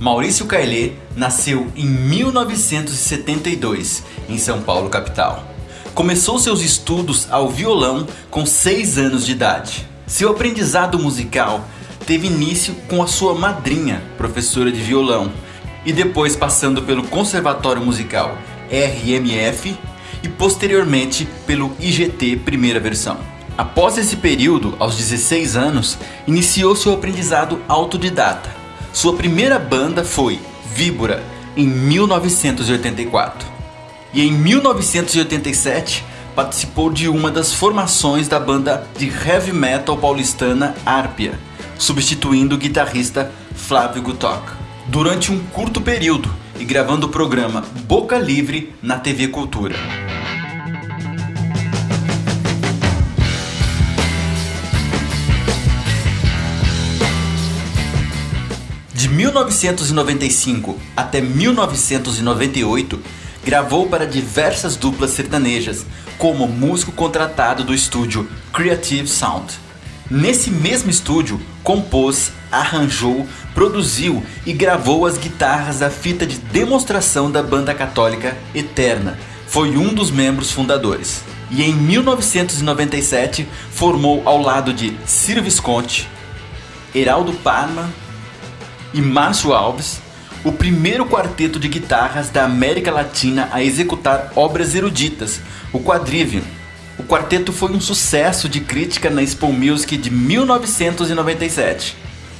Maurício Caillet nasceu em 1972 em São Paulo, capital. Começou seus estudos ao violão com 6 anos de idade. Seu aprendizado musical teve início com a sua madrinha, professora de violão, e depois passando pelo Conservatório Musical RMF e posteriormente pelo IGT primeira versão. Após esse período, aos 16 anos, iniciou seu aprendizado autodidata. Sua primeira banda foi Víbora, em 1984. E em 1987 participou de uma das formações da banda de heavy metal paulistana Arpia, substituindo o guitarrista Flávio Gutoc. Durante um curto período e gravando o programa Boca Livre na TV Cultura. 1995 até 1998, gravou para diversas duplas sertanejas, como músico contratado do estúdio Creative Sound. Nesse mesmo estúdio, compôs, arranjou, produziu e gravou as guitarras da fita de demonstração da banda católica Eterna. Foi um dos membros fundadores. E em 1997 formou ao lado de Ciro Visconti, Heraldo Parma e Márcio Alves o primeiro quarteto de guitarras da América Latina a executar obras eruditas, o Quadrivium. O quarteto foi um sucesso de crítica na Expo Music de 1997,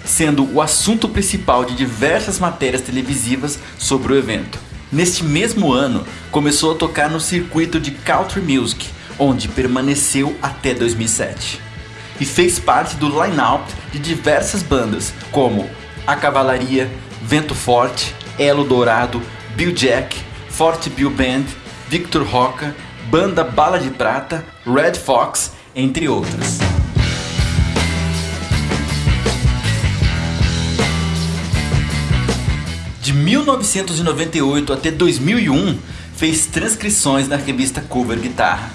sendo o assunto principal de diversas matérias televisivas sobre o evento. Neste mesmo ano, começou a tocar no circuito de Country Music, onde permaneceu até 2007. E fez parte do line-up de diversas bandas, como A Cavalaria, Vento Forte, Elo Dourado, Bill Jack, Forte Bill Band, Victor Roca, Banda Bala de Prata, Red Fox, entre outras. De 1998 até 2001, fez transcrições na revista Cover Guitarra.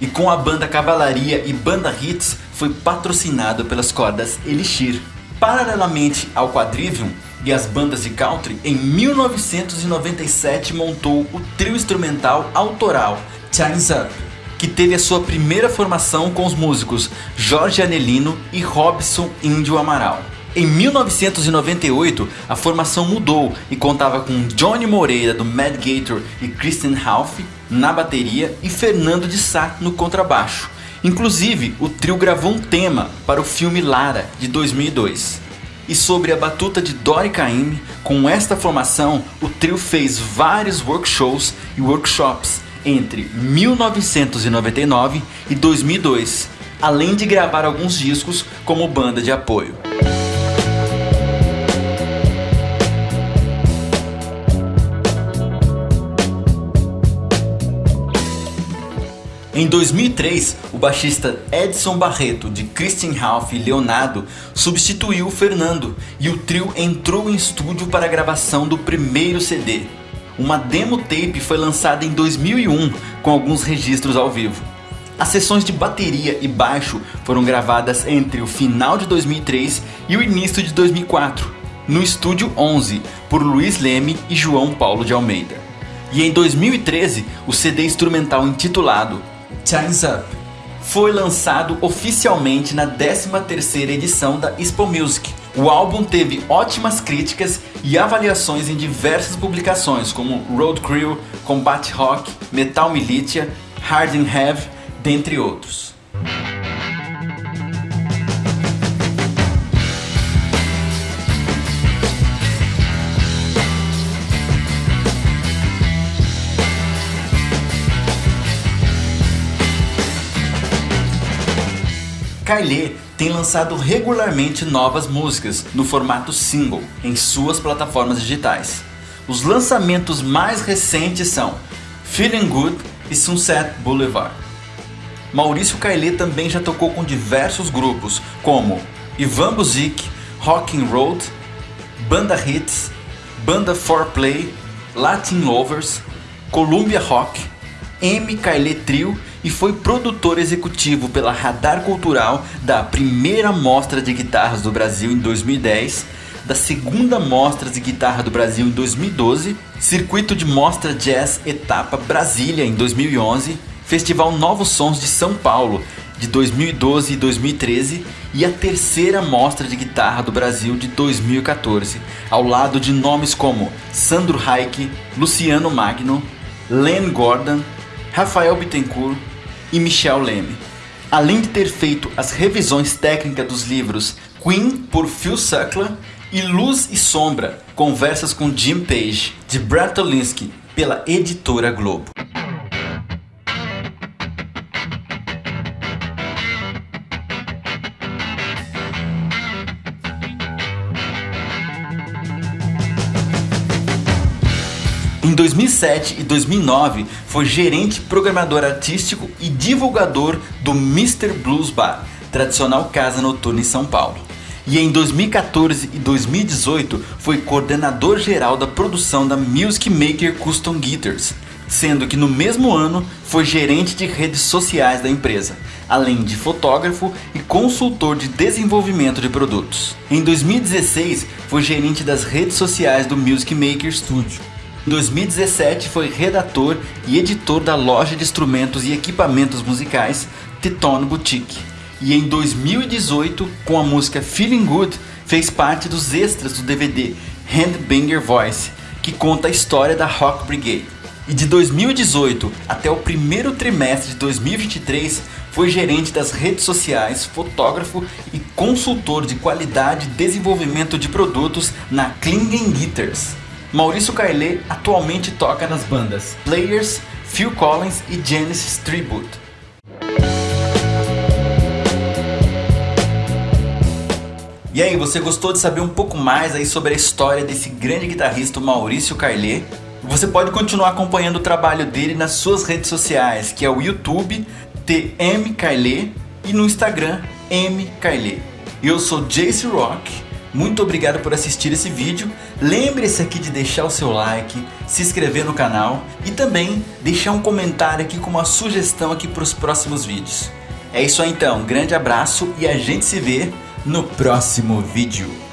E com a banda Cavalaria e Banda Hits, foi patrocinado pelas cordas Elixir. Paralelamente ao Quadrivium, e as bandas de country, em 1997 montou o trio instrumental autoral Time's Up, que teve a sua primeira formação com os músicos Jorge Anelino e Robson Índio Amaral. Em 1998, a formação mudou e contava com Johnny Moreira do Mad Gator e Kristen Half na bateria e Fernando de Sá no contrabaixo. Inclusive, o trio gravou um tema para o filme Lara de 2002 e sobre a batuta de Dori Caymmi, com esta formação, o trio fez vários workshows e workshops entre 1999 e 2002, além de gravar alguns discos como banda de apoio. Em 2003, o baixista Edson Barreto, de Christian Ralph e Leonardo, substituiu o Fernando e o trio entrou em estúdio para a gravação do primeiro CD. Uma demo tape foi lançada em 2001 com alguns registros ao vivo. As sessões de bateria e baixo foram gravadas entre o final de 2003 e o início de 2004, no estúdio 11, por Luiz Leme e João Paulo de Almeida. E em 2013, o CD instrumental intitulado Time's Up foi lançado oficialmente na 13ª edição da Expo Music. O álbum teve ótimas críticas e avaliações em diversas publicações como Road Crew, Combat Rock, Metal Militia, Hard and Heavy, dentre outros. Kylie tem lançado regularmente novas músicas no formato single em suas plataformas digitais. Os lançamentos mais recentes são Feeling Good e Sunset Boulevard. Maurício Kylie também já tocou com diversos grupos como Ivan Buzik, Rockin' Road, Banda Hits, Banda 4Play, Latin Lovers, Columbia Rock, M. Kylie Trio e foi produtor executivo pela Radar Cultural da primeira mostra de guitarras do Brasil em 2010, da segunda Mostra de Guitarra do Brasil em 2012, Circuito de Mostra Jazz Etapa Brasília em 2011, Festival Novos Sons de São Paulo de 2012 e 2013 e a terceira Mostra de Guitarra do Brasil de 2014, ao lado de nomes como Sandro Reich, Luciano Magno, Len Gordon, Rafael Bittencourt e Michel Leme. Além de ter feito as revisões técnicas dos livros Queen por Phil Suckler e Luz e Sombra, conversas com Jim Page, de Brad Tolinski, pela editora Globo. Em 2007 e 2009, foi gerente, programador artístico e divulgador do Mr. Blues Bar, tradicional casa noturna em São Paulo. E em 2014 e 2018 foi coordenador geral da produção da Music Maker Custom Guitars, sendo que no mesmo ano foi gerente de redes sociais da empresa, além de fotógrafo e consultor de desenvolvimento de produtos. Em 2016 foi gerente das redes sociais do Music Maker Studio. Em 2017 foi redator e editor da loja de instrumentos e equipamentos musicais Titone Boutique. E em 2018, com a música Feeling Good, fez parte dos extras do DVD Handbanger Voice, que conta a história da Rock Brigade. E de 2018 até o primeiro trimestre de 2023, foi gerente das redes sociais, fotógrafo e consultor de qualidade e desenvolvimento de produtos na Klingen Guitars. Maurício Carlet atualmente toca nas bandas Players, Phil Collins e Genesis Tribute. E aí, você gostou de saber um pouco mais aí sobre a história desse grande guitarrista Maurício Carlet? Você pode continuar acompanhando o trabalho dele nas suas redes sociais, que é o YouTube TM Carlet e no Instagram M Carlet. Eu sou Jace Rock muito obrigado por assistir esse vídeo. Lembre-se aqui de deixar o seu like, se inscrever no canal e também deixar um comentário aqui com uma sugestão aqui para os próximos vídeos. É isso aí então, grande abraço e a gente se vê no próximo vídeo.